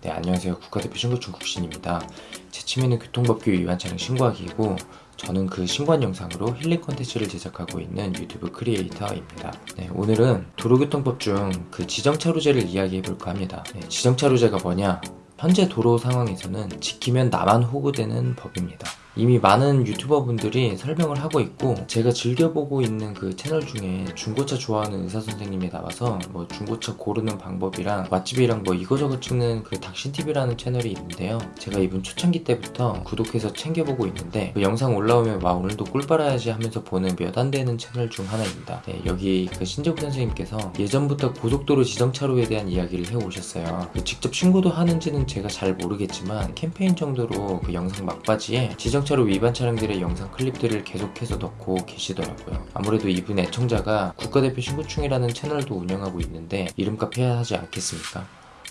네 안녕하세요. 국가대표 신고충 국신입니다. 제 취미는 교통법규 위반 차량 신고하기이고 저는 그 신고한 영상으로 힐링 콘텐츠를 제작하고 있는 유튜브 크리에이터입니다. 네, 오늘은 도로교통법 중 그 지정차로제를 이야기해 볼까 합니다. 네, 지정차로제가 뭐냐? 현재 도로 상황에서는 지키면 나만 호구되는 법입니다 이미 많은 유튜버 분들이 설명을 하고 있고 제가 즐겨보고 있는 그 채널 중에 중고차 좋아하는 의사 선생님이 나와서 뭐 중고차 고르는 방법이랑 맛집이랑 뭐 이거저거 찍는 그 닥신TV라는 채널이 있는데요. 제가 이분 초창기 때부터 구독해서 챙겨보고 있는데 그 영상 올라오면 와 오늘도 꿀 빨아야지 하면서 보는 몇 안 되는 채널 중 하나입니다. 네, 여기 그 신재국 선생님께서 예전부터 고속도로 지정차로에 대한 이야기를 해오셨어요. 그 직접 신고도 하는지는 제가 잘 모르겠지만 캠페인 정도로 그 영상 막바지에 지정 자동차로 위반 차량들의 영상 클립들을 계속해서 넣고 계시더라고요 아무래도 이분 애청자가 국가대표 신고충이라는 채널도 운영하고 있는데 이름값 해야 하지 않겠습니까?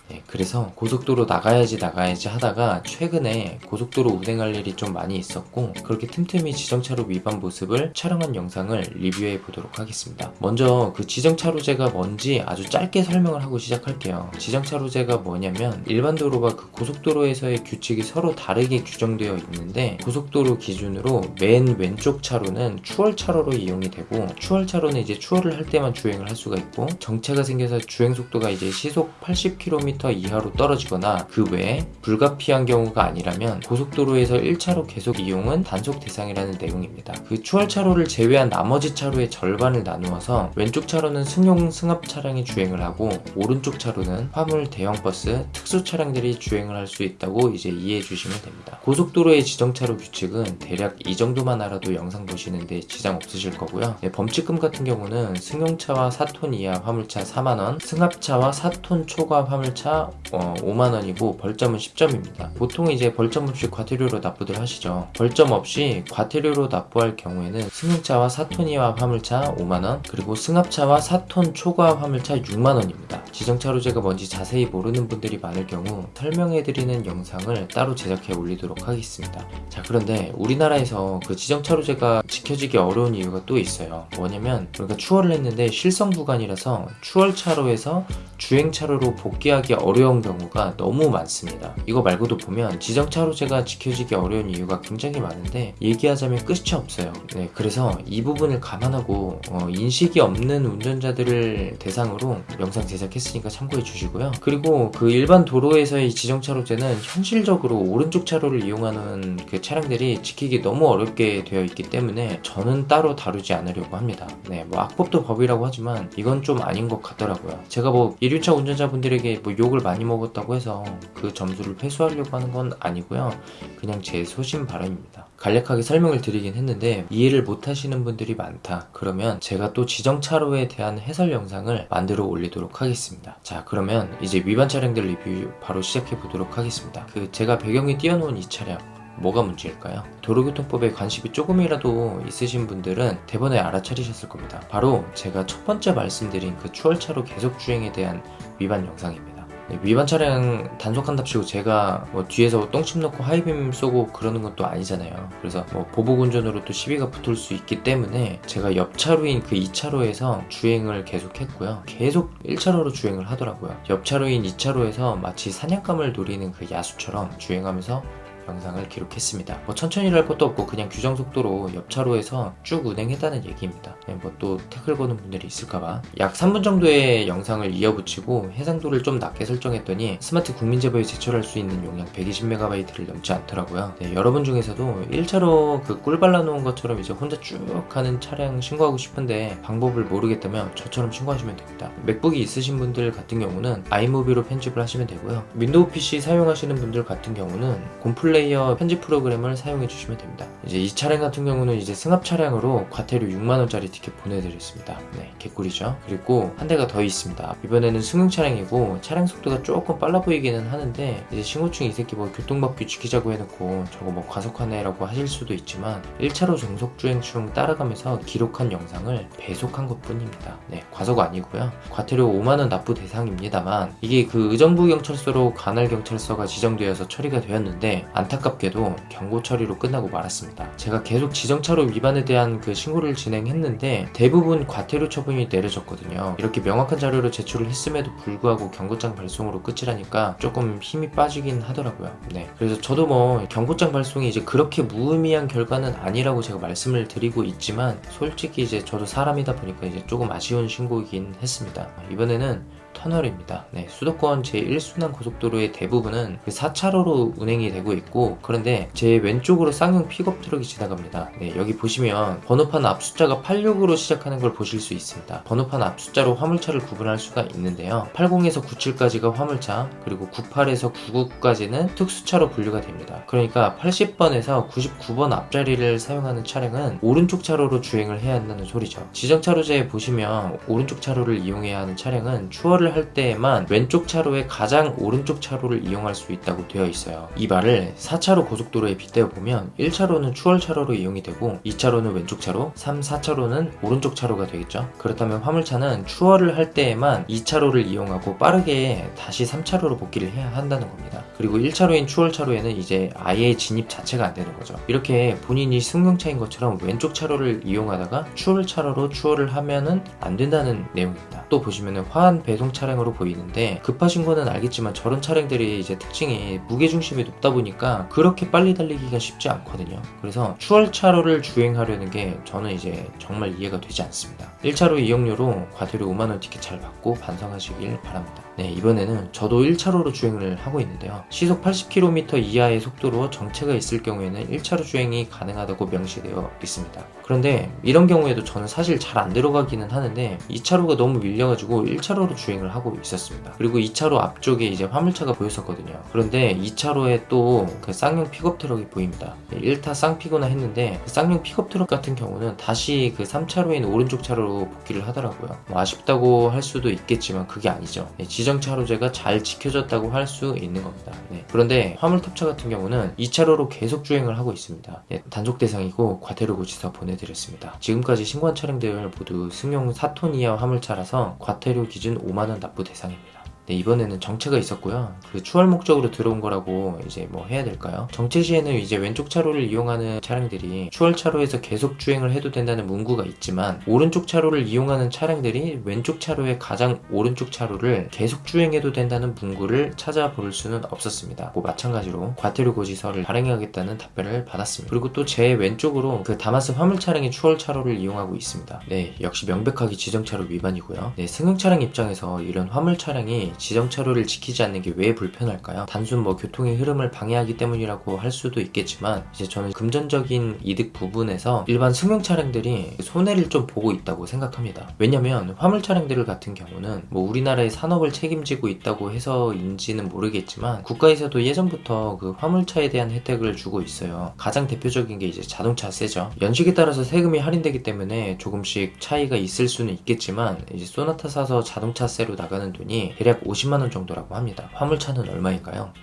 네, 그래서 고속도로 나가야지 나가야지 하다가 최근에 고속도로 운행할 일이 좀 많이 있었고 그렇게 틈틈이 지정차로 위반 모습을 촬영한 영상을 리뷰해 보도록 하겠습니다. 먼저 그 지정차로제가 뭔지 아주 짧게 설명을 하고 시작할게요. 지정차로제가 뭐냐면 일반 도로와 그 고속도로에서의 규칙이 서로 다르게 규정되어 있는데 고속도로 기준으로 맨 왼쪽 차로는 추월차로로 이용이 되고 추월차로는 이제 추월을 할 때만 주행을 할 수가 있고 정체가 생겨서 주행속도가 이제 시속 80km 이하로 떨어지거나 그 외에 불가피한 경우가 아니라면 고속도로에서 1차로 계속 이용은 단속 대상이라는 내용입니다. 그 추월차로를 제외한 나머지 차로의 절반을 나누어서 왼쪽 차로는 승용 승합 차량이 주행을 하고 오른쪽 차로는 화물 대형버스 특수 차량들이 주행을 할 수 있다고 이제 이해해 주시면 됩니다. 고속도로의 지정차로 규칙은 대략 이 정도만 알아도 영상 보시는데 지장 없으실 거고요. 네, 범칙금 같은 경우는 승용차와 4톤 이하 화물차 4만원, 승합차와 4톤 초과 화물차 차 어, 5만원이고 벌점은 10점입니다. 보통 이제 벌점 없이 과태료로 납부들 하시죠. 벌점 없이 과태료로 납부할 경우에는 승용차와 4톤 이하 화물차 5만원 그리고 승합차와 4톤 초과 화물차 6만원입니다. 지정차로 제가 뭔지 자세히 모르는 분들이 많을 경우 설명해드리는 영상을 따로 제작해 올리도록 하겠습니다. 자 그런데 우리나라에서 그 지정차로제가 지켜지기 어려운 이유가 또 있어요. 뭐냐면 우리가 추월을 했는데 실성 구간이라서 추월차로에서 주행차로로 복귀하기 어려운 경우가 너무 많습니다. 이거 말고도 보면 지정차로제가 지켜지기 어려운 이유가 굉장히 많은데 얘기하자면 끝이 없어요. 네, 그래서 이 부분을 감안하고 어, 인식이 없는 운전자들을 대상으로 영상 제작했으니까 참고해 주시고요. 그리고 그 일반 도로에서의 지정차로제는 현실적으로 오른쪽 차로를 이용하는 그 차량들이 지키기 너무 어렵게 되어 있기 때문에 저는 따로 다루지 않으려고 합니다. 네, 뭐 악법도 법이라고 하지만 이건 좀 아닌 것 같더라고요. 제가 뭐 1륜차 운전자분들에게 뭐 욕을 많이 먹었다고 해서 그 점수를 회수하려고 하는 건 아니고요 그냥 제 소신 발언입니다 간략하게 설명을 드리긴 했는데 이해를 못 하시는 분들이 많다 그러면 제가 또 지정차로에 대한 해설 영상을 만들어 올리도록 하겠습니다 자 그러면 이제 위반 차량들 리뷰 바로 시작해 보도록 하겠습니다 그 제가 배경에 띄워놓은 이 차량 뭐가 문제일까요? 도로교통법에 관심이 조금이라도 있으신 분들은 대번에 알아차리셨을 겁니다. 바로 제가 첫 번째 말씀드린 그 추월차로 계속 주행에 대한 위반 영상입니다. 네, 위반 차량 단속한답시고 제가 뭐 뒤에서 똥침 넣고 하이빔 쏘고 그러는 것도 아니잖아요. 그래서 뭐 보복 운전으로 또 시비가 붙을 수 있기 때문에 제가 옆차로인 그 2차로에서 주행을 계속 했고요. 계속 1차로로 주행을 하더라고요. 옆차로인 2차로에서 마치 사냥감을 노리는 그 야수처럼 주행하면서 영상을 기록했습니다. 뭐 천천히 할 것도 없고 그냥 규정 속도로 옆차로에서 쭉 운행했다는 얘기입니다. 네, 뭐또 태클 거는 분들이 있을까봐 약 3분 정도의 영상을 이어붙이고 해상도를 좀 낮게 설정했더니 스마트 국민제보에 제출할 수 있는 용량 120MB를 넘지 않더라고요. 네, 여러분 중에서도 1차로 그 꿀 발라놓은 것처럼 이제 혼자 쭉 가는 차량 신고하고 싶은데 방법을 모르겠다면 저처럼 신고하시면 됩니다. 맥북이 있으신 분들 같은 경우는 iMovie로 편집을 하시면 되고요. 윈도우 PC 사용하시는 분들 같은 경우는 곰플레이어 편집 프로그램을 사용해 주시면 됩니다. 이제 이 차량 같은 경우는 이제 승합 차량으로 과태료 6만원짜리 티켓 보내드렸습니다. 네 개꿀이죠. 그리고 한 대가 더 있습니다. 이번에는 승용 차량이고 차량 속도가 조금 빨라 보이기는 하는데 이제 신고충 이 새끼 뭐 교통법규 지키자고 해놓고 저거 뭐 과속하네 라고 하실 수도 있지만 1차로 정속주행 중 따라가면서 기록한 영상을 배속한 것 뿐입니다. 네 과속 아니고요. 과태료 5만원 납부 대상입니다만 이게 그 의정부 경찰서로 관할 경찰서가 지정되어서 처리가 되었는데 안 안타깝게도 경고 처리로 끝나고 말았습니다. 제가 계속 지정차로 위반에 대한 그 신고를 진행했는데 대부분 과태료 처분이 내려졌거든요. 이렇게 명확한 자료를 제출을 했음에도 불구하고 경고장 발송으로 끝이라니까 조금 힘이 빠지긴 하더라고요. 네. 그래서 저도 뭐 경고장 발송이 이제 그렇게 무의미한 결과는 아니라고 제가 말씀을 드리고 있지만 솔직히 이제 저도 사람이다 보니까 이제 조금 아쉬운 신고이긴 했습니다. 이번에는 터널입니다. 네, 수도권 제1순환 고속도로의 대부분은 그 4차로로 운행이 되고 있고 그런데 제 왼쪽으로 쌍용 픽업 트럭이 지나갑니다. 네, 여기 보시면 번호판 앞 숫자가 86으로 시작하는 걸 보실 수 있습니다. 번호판 앞 숫자로 화물차를 구분할 수가 있는데요. 80에서 97까지가 화물차, 그리고 98에서 99까지는 특수차로 분류가 됩니다. 그러니까 80번에서 99번 앞자리를 사용하는 차량은 오른쪽 차로로 주행을 해야 한다는 소리죠. 지정차로제에 보시면 오른쪽 차로를 이용해야 하는 차량은 추월을 할 때에만 왼쪽 차로의 가장 오른쪽 차로를 이용할 수 있다고 되어 있어요. 이 말을 4차로 고속도로에 빗대어 보면 1차로는 추월 차로로 이용이 되고 2차로는 왼쪽 차로, 3, 4차로는 오른쪽 차로가 되겠죠. 그렇다면 화물차는 추월을 할 때에만 2차로를 이용하고 빠르게 다시 3차로로 복귀를 해야 한다는 겁니다. 그리고 1차로인 추월 차로에는 이제 아예 진입 자체가 안 되는 거죠. 이렇게 본인이 승용차인 것처럼 왼쪽 차로를 이용하다가 추월 차로로 추월을 하면은 안 된다는 내용입니다. 또 보시면은 화한 배송 차량으로 보이는데 급하신 거는 알겠지만 저런 차량들이 이제 특징이 무게 중심이 높다 보니까 그렇게 빨리 달리기가 쉽지 않거든요. 그래서 추월 차로를 주행하려는 게 저는 이제 정말 이해가 되지 않습니다. 1차로 이용료로 과태료 5만원 티켓 잘 받고 반성하시길 바랍니다. 네, 이번에는 저도 1차로로 주행을 하고 있는데요. 시속 80km 이하의 속도로 정체가 있을 경우에는 1차로 주행이 가능하다고 명시되어 있습니다. 그런데 이런 경우에도 저는 사실 잘 안 들어가기는 하는데 2차로가 너무 밀려가지고 1차로로 주행을 하고 있었습니다. 그리고 2차로 앞쪽에 이제 화물차가 보였었거든요. 그런데 2차로에 또 그 쌍용 픽업 트럭이 보입니다. 1타 쌍피구나 했는데 그 쌍용 픽업 트럭 같은 경우는 다시 그 3차로에 있는 오른쪽 차로로 복귀를 하더라고요. 뭐 아쉽다고 할 수도 있겠지만 그게 아니죠. 네, 지정차로제가 잘 지켜졌다고 할 수 있는 겁니다. 네, 그런데 화물탑차 같은 경우는 2차로로 계속 주행을 하고 있습니다. 네, 단속 대상이고 과태료 고지서 보내드렸습니다. 지금까지 신고한 차량들 모두 승용 4톤 이하 화물차라서 과태료 기준 5만원 납부 대상입니다. 네, 이번에는 정체가 있었고요. 그 추월 목적으로 들어온 거라고 이제 뭐 해야 될까요? 정체 시에는 이제 왼쪽 차로를 이용하는 차량들이 추월 차로에서 계속 주행을 해도 된다는 문구가 있지만 오른쪽 차로를 이용하는 차량들이 왼쪽 차로의 가장 오른쪽 차로를 계속 주행해도 된다는 문구를 찾아볼 수는 없었습니다. 뭐 마찬가지로 과태료 고지서를 발행하겠다는 답변을 받았습니다. 그리고 또 제 왼쪽으로 그 다마스 화물 차량이 추월 차로를 이용하고 있습니다. 네, 역시 명백하게 지정차로 위반이고요. 네, 승용 차량 입장에서 이런 화물 차량이 지정 차로를 지키지 않는 게 왜 불편할까요? 단순 뭐 교통의 흐름을 방해하기 때문이라고 할 수도 있겠지만 이제 저는 금전적인 이득 부분에서 일반 승용 차량들이 손해를 좀 보고 있다고 생각합니다. 왜냐면 화물 차량들 같은 경우는 뭐 우리나라의 산업을 책임지고 있다고 해서인지는 모르겠지만 국가에서도 예전부터 그 화물차에 대한 혜택을 주고 있어요. 가장 대표적인 게 이제 자동차 세죠. 연식에 따라서 세금이 할인되기 때문에 조금씩 차이가 있을 수는 있겠지만 이제 소나타 사서 자동차세로 나가는 돈이 대략 50만원 정도라고 합니다. 화물차는 얼마일까요?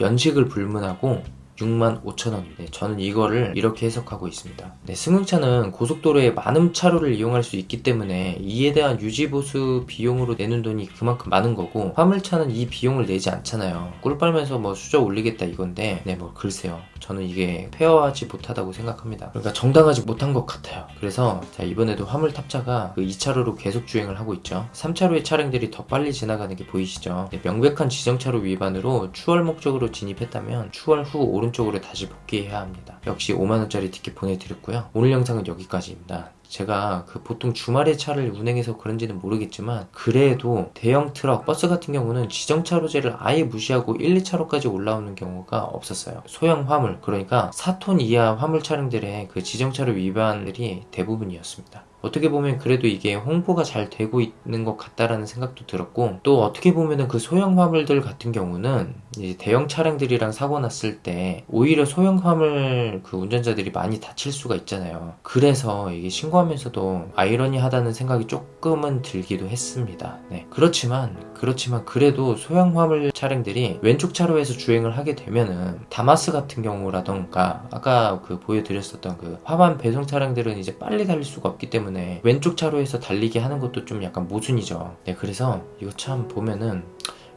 연식을 불문하고 6만 5천 원인데 저는 이거를 이렇게 해석하고 있습니다. 네, 승용차는 고속도로에 많은 차로를 이용할 수 있기 때문에 이에 대한 유지보수 비용으로 내는 돈이 그만큼 많은 거고 화물차는 이 비용을 내지 않잖아요. 꿀 빨면서 뭐 수저 올리겠다 이건데 네 뭐 글쎄요. 저는 이게 fair하지 못하다고 생각합니다. 그러니까 정당하지 못한 것 같아요. 그래서 자 이번에도 화물 탑차가 그 2차로로 계속 주행을 하고 있죠. 3차로의 차량들이 더 빨리 지나가는 게 보이시죠? 네, 명백한 지정차로 위반으로 추월 목적으로 진입했다면 추월 후 오른쪽으로 다시 복귀해야 합니다. 역시 5만원짜리 티켓 보내드렸고요. 오늘 영상은 여기까지입니다. 제가 그 보통 주말에 차를 운행해서 그런지는 모르겠지만 그래도 대형 트럭, 버스 같은 경우는 지정차로제를 아예 무시하고 1, 2차로까지 올라오는 경우가 없었어요. 소형 화물, 그러니까 4톤 이하 화물 차량들의 그 지정차로 위반들이 대부분이었습니다. 어떻게 보면 그래도 이게 홍보가 잘 되고 있는 것 같다라는 생각도 들었고 또 어떻게 보면은 그 소형 화물들 같은 경우는 대형 차량들이랑 사고 났을 때 오히려 소형 화물 그 운전자들이 많이 다칠 수가 있잖아요. 그래서 이게 신고하면서도 아이러니하다는 생각이 조금은 들기도 했습니다. 네. 그렇지만 그렇지만 그래도 소형 화물 차량들이 왼쪽 차로에서 주행을 하게 되면은 다마스 같은 경우라던가 아까 그 보여드렸었던 그 화반 배송 차량들은 이제 빨리 달릴 수가 없기 때문에 때문에 왼쪽 차로에서 달리기 하는 것도 좀 약간 모순이죠. 네, 그래서 이거 참 보면은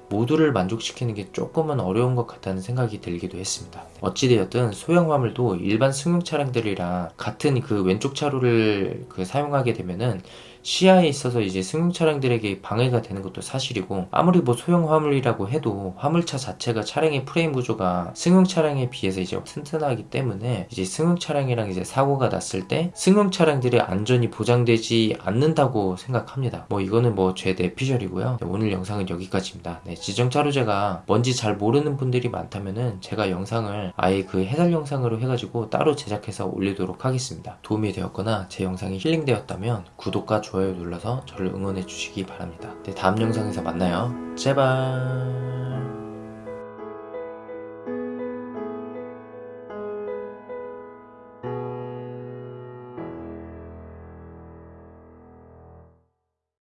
모두를 만족시키는 게 조금은 어려운 것 같다는 생각이 들기도 했습니다. 어찌되었든 소형 화물도 일반 승용 차량들이랑 같은 그 왼쪽 차로를 그 사용하게 되면은 시야에 있어서 이제 승용 차량들에게 방해가 되는 것도 사실이고 아무리 뭐 소형 화물이라고 해도 화물차 자체가 차량의 프레임 구조가 승용 차량에 비해서 이제 튼튼하기 때문에 이제 승용 차량이랑 이제 사고가 났을 때 승용 차량들의 안전이 보장되지 않는다고 생각합니다. 뭐 이거는 뭐 제 내피셜이고요. 네, 오늘 영상은 여기까지입니다. 네, 지정차로 제가 뭔지 잘 모르는 분들이 많다면은 제가 영상을 아예 그 해설 영상으로 해가지고 따로 제작해서 올리도록 하겠습니다. 도움이 되었거나 제 영상이 힐링되었다면 구독과 좋아요 눌러서 저를 응원해 주시기 바랍니다. 네, 다음 영상에서 만나요. 제발.